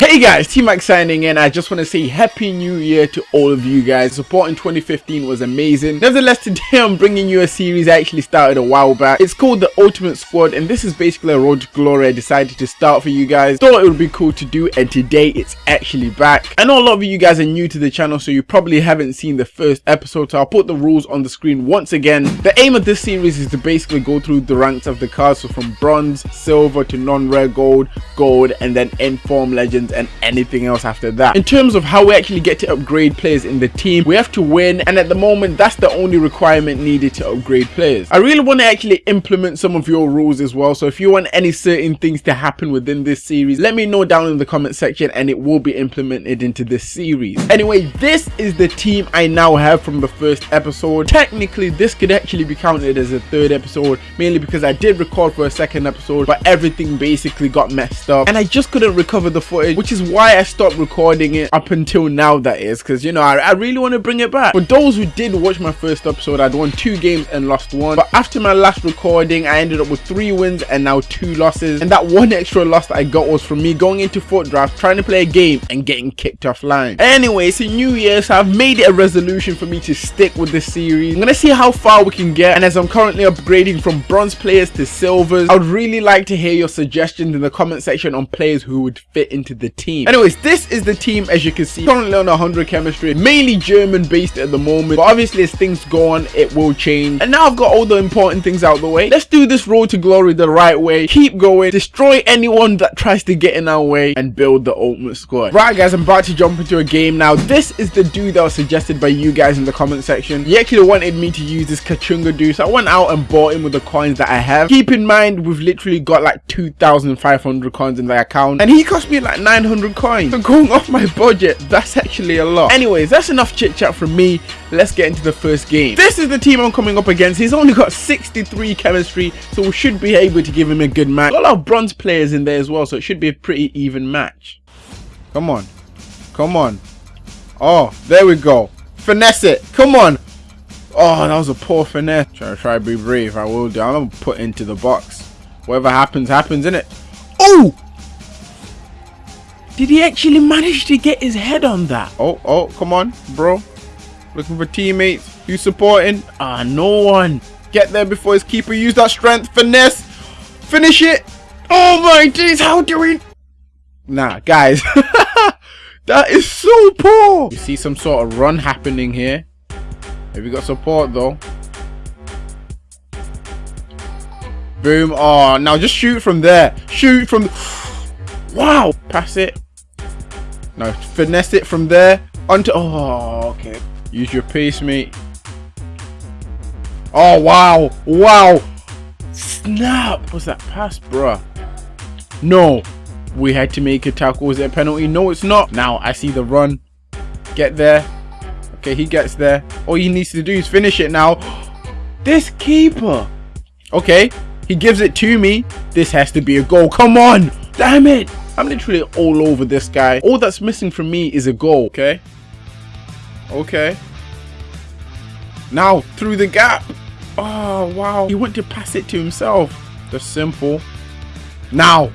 Hey guys, T-Mac signing in. I just want to say Happy New Year to all of you guys. Support in 2015 was amazing. Nevertheless, today I'm bringing you a series I actually started a while back. It's called The Ultimate Squad and this is basically a road to glory I decided to start for you guys. Thought it would be cool to do and today it's actually back. I know a lot of you guys are new to the channel so you probably haven't seen the first episode so I'll put the rules on the screen once again. The aim of this series is to basically go through the ranks of the cards so from bronze, silver to non-rare gold, gold and then end form legends and anything else after that. In terms of how we actually get to upgrade players in the team, we have to win and at the moment that's the only requirement needed to upgrade players. I really want to actually implement some of your rules as well so if you want any certain things to happen within this series, let me know down in the comment section and it will be implemented into this series. Anyway, this is the team I now have from the first episode. Technically, this could actually be counted as a third episode mainly because I did record for a second episode but everything basically got messed up and I just couldn't recover the footage which is why I stopped recording it up until now that is because you know I, I really want to bring it back. For those who did watch my first episode I'd won two games and lost one. But after my last recording I ended up with three wins and now two losses. And that one extra loss that I got was from me going into FUT draft trying to play a game and getting kicked offline. Anyway it's a new year so I've made it a resolution for me to stick with this series. I'm gonna see how far we can get. And as I'm currently upgrading from bronze players to silvers I would really like to hear your suggestions in the comment section on players who would fit into the team. Anyways, this is the team as you can see, currently on 100 chemistry, mainly German based at the moment, but obviously as things go on, it will change. And now I've got all the important things out the way. Let's do this road to glory the right way, keep going, destroy anyone that tries to get in our way, and build the ultimate squad. Right guys, I'm about to jump into a game now. This is the dude that was suggested by you guys in the comment section. You actually wanted me to use this Kachunga dude, so I went out and bought him with the coins that I have. Keep in mind, we've literally got like 2,500 coins in the account, and he cost me like 900 coins. So going off my budget, that's actually a lot. Anyways, that's enough chit chat from me. Let's get into the first game. This is the team I'm coming up against. He's only got 63 chemistry, so we should be able to give him a good match. Got a lot of bronze players in there as well, so it should be a pretty even match. Come on. Come on. Oh, there we go. Finesse it. Come on. Oh, that was a poor finesse. Try to try to be brave. I will do. I'm gonna put into the box. Whatever happens, happens, innit? Oh! Did he actually manage to get his head on that? Oh, oh, come on, bro. Looking for teammates. You supporting? Ah, no one. Get there before his keeper use that strength. Finesse. Finish it. Oh my days, how do we... Nah, guys. that is so poor. You see some sort of run happening here. Have you got support though? Boom. Oh, now just shoot from there. Shoot from... Wow. Pass it. Now finesse it from there. Onto... Oh, okay. Use your pace, mate. Oh, wow. Wow. Snap. Was that pass, bruh? No. We had to make a tackle. Was it a penalty? No, it's not. Now, I see the run. Get there. Okay, he gets there. All he needs to do is finish it now. This keeper. Okay, he gives it to me. This has to be a goal. Come on. Damn it. I'm literally all over this guy. All that's missing from me is a goal. Okay. Okay. Now, through the gap. Oh, wow. He went to pass it to himself. That's simple. Now.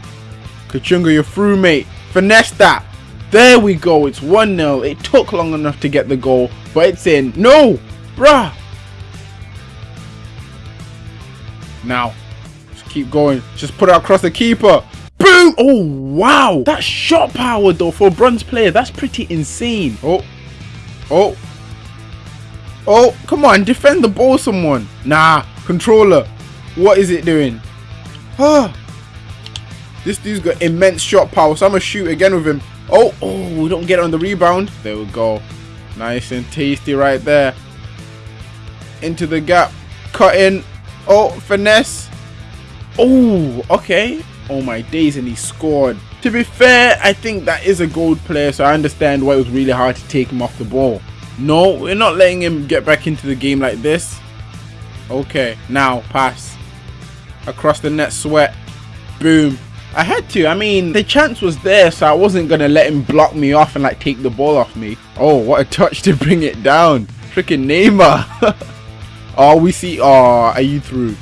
Kachunga, you're through, mate. Finesse that. There we go. It's 1-0. It took long enough to get the goal, but it's in. No. Bruh. Now. Just keep going. Just put it across the keeper. Boom! Oh, wow. That shot power, though, for a bronze player, that's pretty insane. Oh. Oh. Oh, come on. Defend the ball, someone. Nah. Controller. What is it doing? Ah. This dude's got immense shot power, so I'm going to shoot again with him. Oh, oh, we don't get on the rebound. There we go. Nice and tasty right there. Into the gap. Cut in. Oh, finesse. Oh, okay. Oh my days, and he scored. To be fair, I think that is a gold player, so I understand why it was really hard to take him off the ball. No, we're not letting him get back into the game like this. Okay, now pass. Across the net, sweat. Boom. I had to. I mean, the chance was there, so I wasn't going to let him block me off and like take the ball off me. Oh, what a touch to bring it down. Freaking Neymar. oh, we see. Oh, are you through?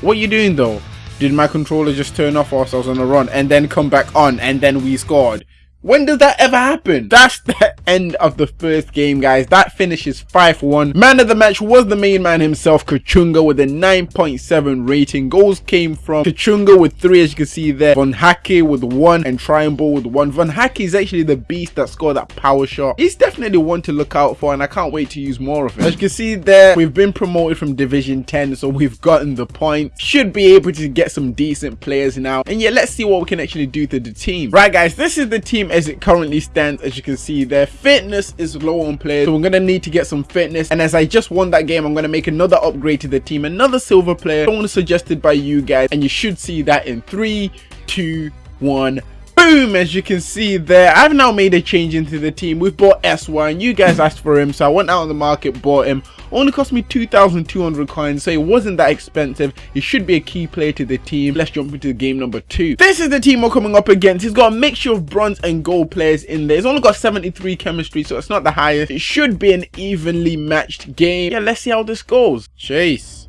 What are you doing though? Did my controller just turn off whilst I was on a run and then come back on and then we scored? When does that ever happen? That's the end of the first game, guys. That finishes 5-1. Man of the match was the main man himself, Kachunga, with a 9.7 rating. Goals came from Kachunga with 3, as you can see there. Von Haacke with 1 and Triangle with 1. Von Haacke is actually the beast that scored that power shot. He's definitely one to look out for, and I can't wait to use more of him. As you can see there, we've been promoted from Division 10, so we've gotten the point. Should be able to get some decent players now. And yeah, let's see what we can actually do to the team. Right, guys, this is the team as it currently stands as you can see their fitness is low on players. So we're gonna need to get some fitness. And as i just won that game i'm gonna make another upgrade to the team another silver player. Someone suggested by you guys and you should see that in three two one boom as you can see there i've now made a change into the team we've bought sy and you guys asked for him so i went out on the market bought him only cost me 2,200 coins, so it wasn't that expensive. He should be a key player to the team. Let's jump into game number two. This is the team we're coming up against. He's got a mixture of bronze and gold players in there. He's only got 73 chemistry, so it's not the highest. It should be an evenly matched game. Yeah, let's see how this goes. Chase.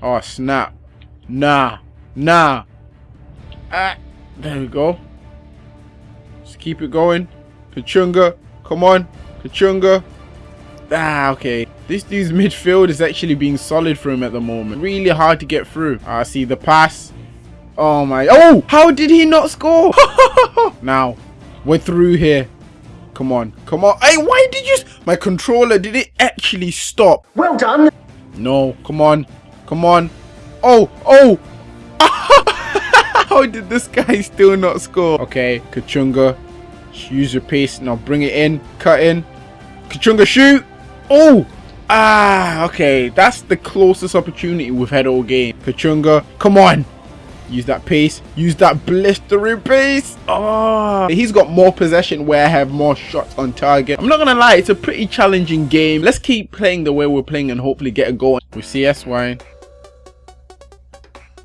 Oh, snap. Nah. Nah. Ah, there we go. Just keep it going. Kachunga. Come on. Kachunga. Ah, okay. This dude's midfield is actually being solid for him at the moment. Really hard to get through. I ah, see the pass. Oh my. Oh, how did he not score? now, we're through here. Come on. Come on. Hey, why did you... My controller, did it actually stop? Well done. No, come on. Come on. Oh, oh. How did this guy still not score? Okay, Kachunga. Use your pace. Now bring it in. Cut in. Kachunga, shoot. Oh! Ah, okay. That's the closest opportunity we've had all game. Kachunga, come on. Use that pace. Use that blistering pace. Oh, he's got more possession where I have more shots on target. I'm not going to lie. It's a pretty challenging game. Let's keep playing the way we're playing and hopefully get a goal. We see SY.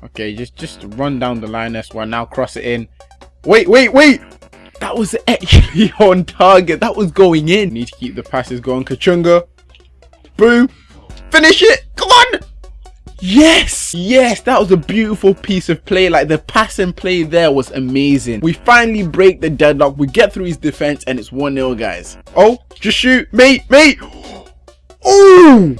Okay, just, just run down the line SY. Now cross it in. Wait, wait, wait. That was actually on target. That was going in. Need to keep the passes going. Kachunga. Boom. Finish it. Come on. Yes, yes, that was a beautiful piece of play. Like the pass and play there was amazing. We finally break the deadlock. We get through his defense and it's 1-0, guys. Oh, just shoot. Mate, mate. Oh,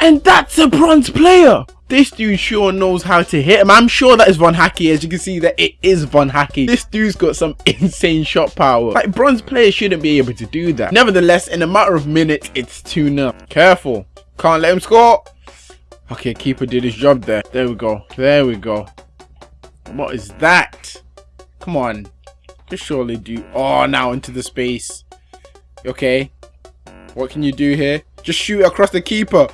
and that's a bronze player. This dude sure knows how to hit him. I'm sure that is Von Haacke. As you can see that it is Von Haacke. This dude's got some insane shot power. Like bronze players shouldn't be able to do that. Nevertheless, in a matter of minutes, it's 2-0. Careful. Can't let him score. Okay, keeper did his job there. There we go. There we go. What is that? Come on. Just surely do. Oh, now into the space. Okay. What can you do here? Just shoot across the keeper.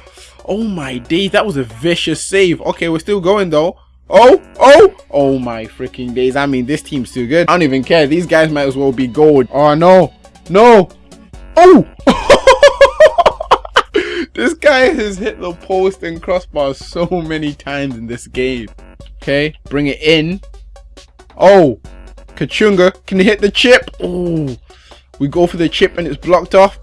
Oh my days, that was a vicious save. Okay, we're still going though. Oh, oh, oh my freaking days. I mean, this team's too good. I don't even care. These guys might as well be gold. Oh, no. No. Oh. this guy has hit the post and crossbar so many times in this game. Okay, bring it in. Oh, Kachunga, can you hit the chip? Oh, we go for the chip and it's blocked off.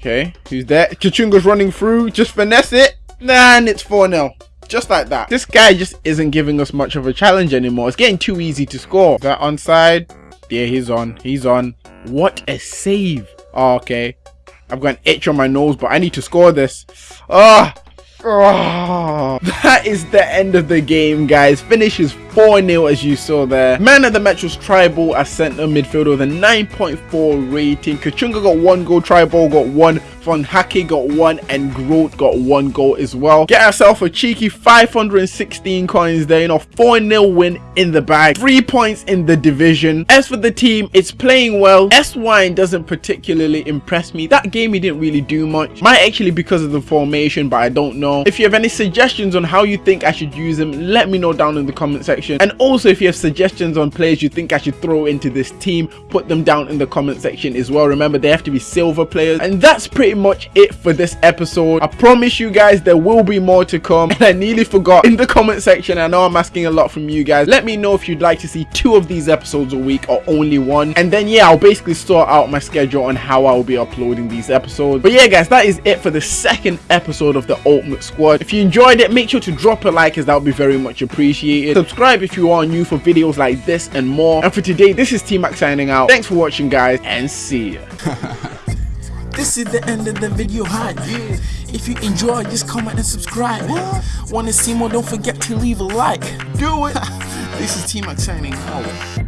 Okay, who's there? Kachunga's running through. Just finesse it. And it's 4-0. Just like that. This guy just isn't giving us much of a challenge anymore. It's getting too easy to score. Is that onside? Yeah, he's on. He's on. What a save. Oh, okay. I've got an itch on my nose, but I need to score this. Ah. Oh, that is the end of the game, guys. Finishes 4-0 as you saw there. Man of the match was Tribal as centre midfielder with a 9.4 rating. Kachunga got one goal, Tribal got one, Von Haacke got one, and Groot got one goal as well. Get ourselves a cheeky 516 coins there, you know, 4-0 win in the bag. Three points in the division. As for the team, it's playing well. S-Wine doesn't particularly impress me. That game he didn't really do much. Might actually because of the formation, but I don't know. If you have any suggestions on how you think I should use him, let me know down in the comment section and also if you have suggestions on players you think I should throw into this team put them down in the comment section as well remember they have to be silver players and that's pretty much it for this episode. I promise you guys there will be more to come. And I nearly forgot in the comment section, I know I'm asking a lot from you guys. Let me know if you'd like to see two of these episodes a week or only one. And then yeah, I'll basically sort out my schedule on how I'll be uploading these episodes. But yeah guys, that is it for the second episode of the Ultimate Squad. If you enjoyed it, make sure to drop a like as that would be very much appreciated. Subscribe if you are new for videos like this and more. And for today, this is T-Max signing out. Thanks for watching guys and see ya. This is the end of the video hype. If you enjoy, just comment and subscribe. Wanna see more? Don't forget to leave a like. Do it. This is T-Max signing out.